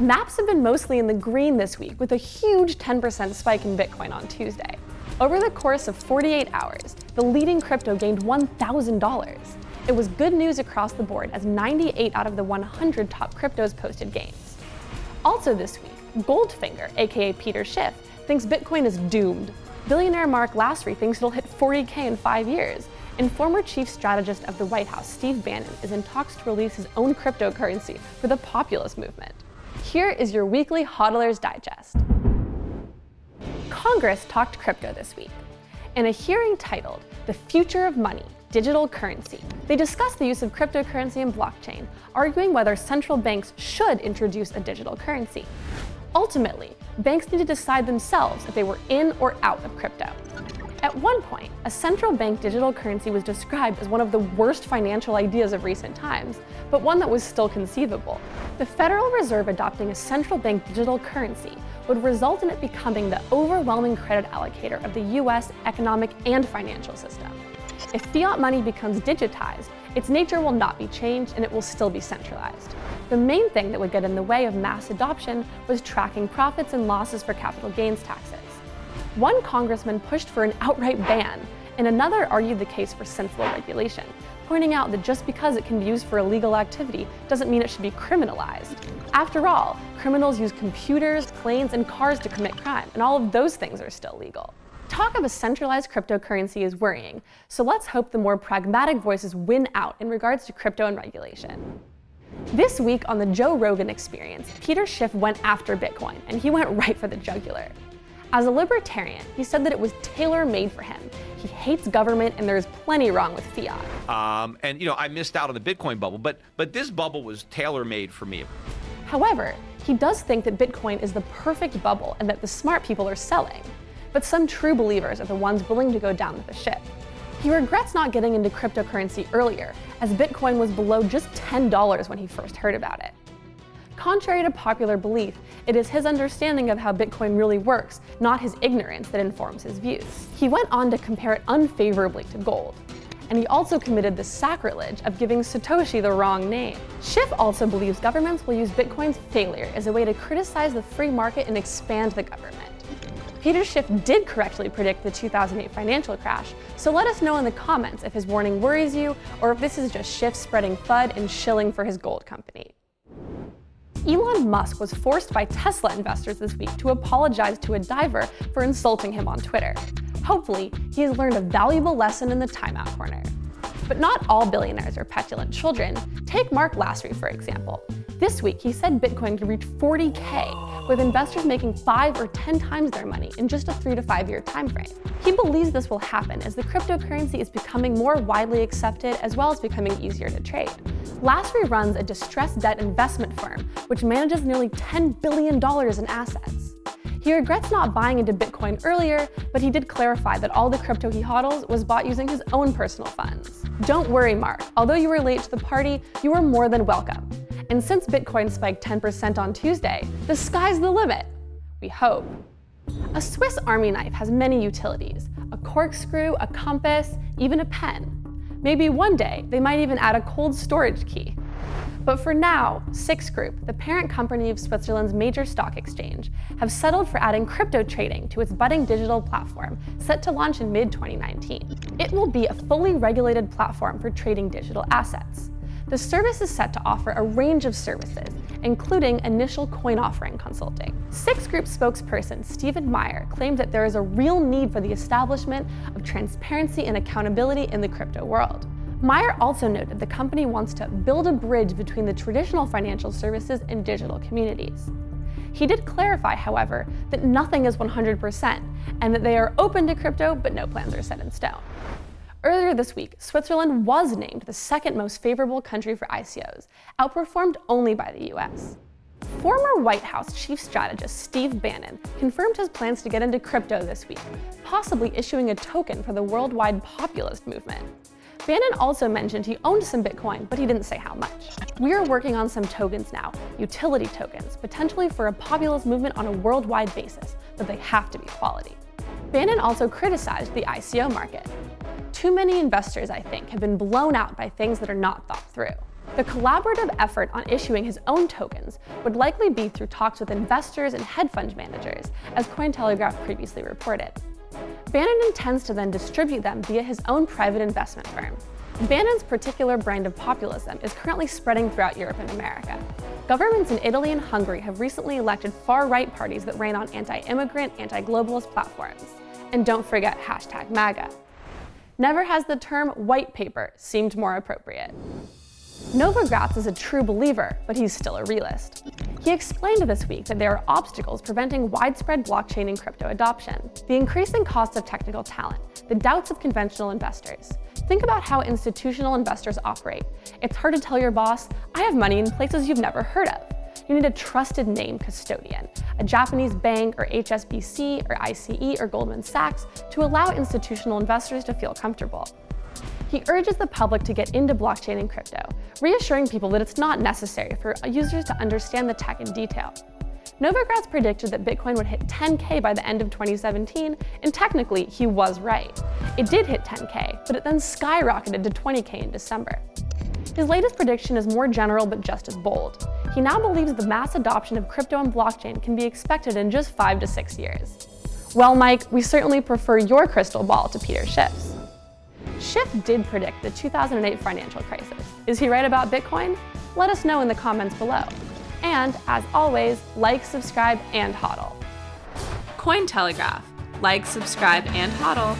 Maps have been mostly in the green this week with a huge 10% spike in Bitcoin on Tuesday. Over the course of 48 hours, the leading crypto gained $1,000. It was good news across the board as 98 out of the 100 top cryptos posted gains. Also this week, Goldfinger, aka Peter Schiff, thinks Bitcoin is doomed. Billionaire Mark Lasry thinks it'll hit 40k in five years, and former chief strategist of the White House, Steve Bannon, is in talks to release his own cryptocurrency for the populist movement. Here is your weekly HODLers Digest. Congress talked crypto this week. In a hearing titled The Future of Money, Digital Currency, they discussed the use of cryptocurrency and blockchain, arguing whether central banks should introduce a digital currency. Ultimately, banks need to decide themselves if they were in or out of crypto. At one point, a central bank digital currency was described as one of the worst financial ideas of recent times, but one that was still conceivable. The Federal Reserve adopting a central bank digital currency would result in it becoming the overwhelming credit allocator of the US economic and financial system. If fiat money becomes digitized, its nature will not be changed and it will still be centralized. The main thing that would get in the way of mass adoption was tracking profits and losses for capital gains taxes. One congressman pushed for an outright ban, and another argued the case for sensible regulation, pointing out that just because it can be used for illegal activity doesn't mean it should be criminalized. After all, criminals use computers, planes, and cars to commit crime, and all of those things are still legal. Talk of a centralized cryptocurrency is worrying, so let's hope the more pragmatic voices win out in regards to crypto and regulation. This week on the Joe Rogan Experience, Peter Schiff went after Bitcoin, and he went right for the jugular. As a libertarian, he said that it was tailor-made for him. He hates government, and there's plenty wrong with fiat. Um, and you know, I missed out on the Bitcoin bubble, but but this bubble was tailor-made for me. However, he does think that Bitcoin is the perfect bubble and that the smart people are selling but some true believers are the ones willing to go down with the ship. He regrets not getting into cryptocurrency earlier, as Bitcoin was below just $10 when he first heard about it. Contrary to popular belief, it is his understanding of how Bitcoin really works, not his ignorance, that informs his views. He went on to compare it unfavorably to gold. And he also committed the sacrilege of giving Satoshi the wrong name. Schiff also believes governments will use Bitcoin's failure as a way to criticize the free market and expand the government. Peter Schiff did correctly predict the 2008 financial crash, so let us know in the comments if his warning worries you or if this is just Schiff spreading FUD and shilling for his gold company. Elon Musk was forced by Tesla investors this week to apologize to a diver for insulting him on Twitter. Hopefully, he has learned a valuable lesson in the timeout corner. But not all billionaires are petulant children. Take Mark Lasry, for example. This week, he said Bitcoin could reach 40K, with investors making five or 10 times their money in just a three to five year time frame. He believes this will happen as the cryptocurrency is becoming more widely accepted as well as becoming easier to trade. Lasry runs a distressed debt investment firm, which manages nearly $10 billion in assets. He regrets not buying into Bitcoin earlier, but he did clarify that all the crypto he hodls was bought using his own personal funds. Don't worry, Mark. Although you were late to the party, you are more than welcome. And since Bitcoin spiked 10% on Tuesday, the sky's the limit. We hope. A Swiss Army knife has many utilities, a corkscrew, a compass, even a pen. Maybe one day they might even add a cold storage key. But for now, SIX Group, the parent company of Switzerland's major stock exchange, have settled for adding crypto trading to its budding digital platform set to launch in mid-2019. It will be a fully regulated platform for trading digital assets. The service is set to offer a range of services, including initial coin offering consulting. SIX Group spokesperson Stephen Meyer claimed that there is a real need for the establishment of transparency and accountability in the crypto world. Meyer also noted the company wants to build a bridge between the traditional financial services and digital communities. He did clarify, however, that nothing is 100% and that they are open to crypto, but no plans are set in stone. Earlier this week, Switzerland was named the second most favorable country for ICOs, outperformed only by the US. Former White House chief strategist Steve Bannon confirmed his plans to get into crypto this week, possibly issuing a token for the worldwide populist movement. Bannon also mentioned he owned some Bitcoin, but he didn't say how much. We are working on some tokens now, utility tokens, potentially for a populist movement on a worldwide basis, but they have to be quality. Bannon also criticized the ICO market. Too many investors, I think, have been blown out by things that are not thought through. The collaborative effort on issuing his own tokens would likely be through talks with investors and hedge fund managers, as Cointelegraph previously reported. Bannon intends to then distribute them via his own private investment firm. Bannon's particular brand of populism is currently spreading throughout Europe and America. Governments in Italy and Hungary have recently elected far-right parties that ran on anti-immigrant, anti-globalist platforms. And don't forget hashtag MAGA. Never has the term white paper seemed more appropriate. Novogratz is a true believer, but he's still a realist. He explained this week that there are obstacles preventing widespread blockchain and crypto adoption. The increasing cost of technical talent, the doubts of conventional investors. Think about how institutional investors operate. It's hard to tell your boss, I have money in places you've never heard of. You need a trusted name custodian, a Japanese bank or HSBC or ICE or Goldman Sachs to allow institutional investors to feel comfortable. He urges the public to get into blockchain and crypto, reassuring people that it's not necessary for users to understand the tech in detail. Novogratz predicted that Bitcoin would hit 10K by the end of 2017, and technically, he was right. It did hit 10K, but it then skyrocketed to 20K in December. His latest prediction is more general but just as bold. He now believes the mass adoption of crypto and blockchain can be expected in just five to six years. Well, Mike, we certainly prefer your crystal ball to Peter Schiff's. Schiff did predict the 2008 financial crisis. Is he right about Bitcoin? Let us know in the comments below. And as always, like, subscribe, and hodl. Cointelegraph. Like, subscribe, and hodl.